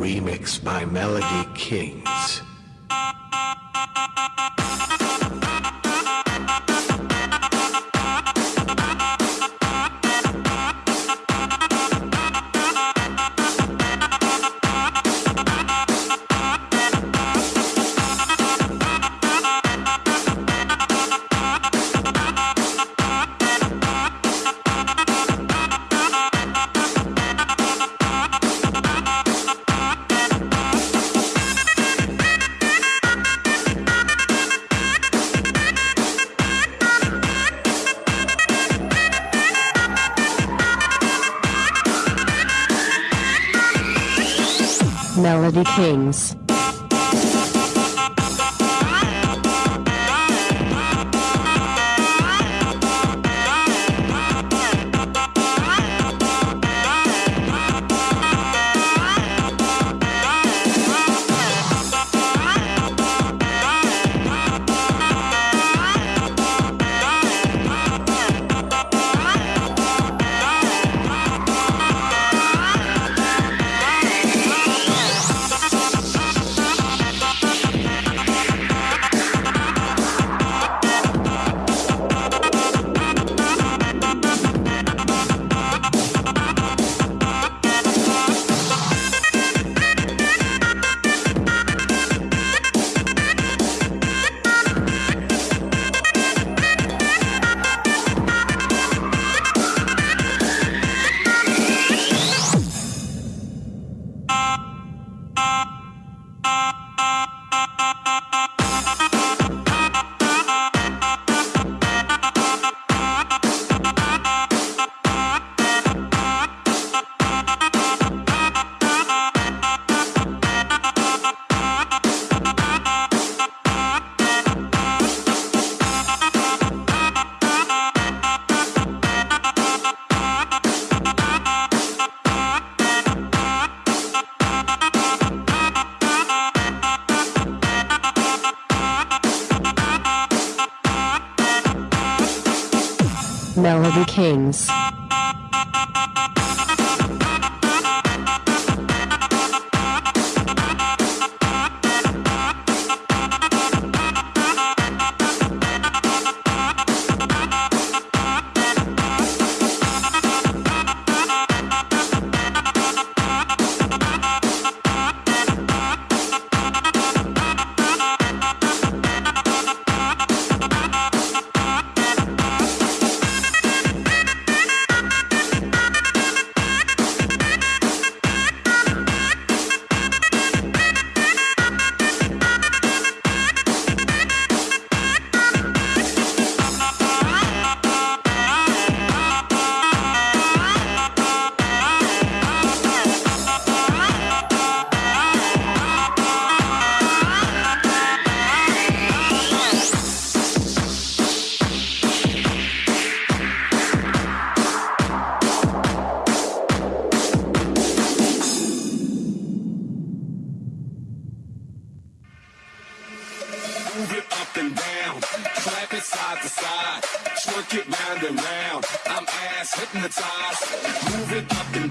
Remix by Melody Kings. Melody Kings. Melody Kings. Side to side, twerk it round and round. I'm ass hypnotized. Move it up and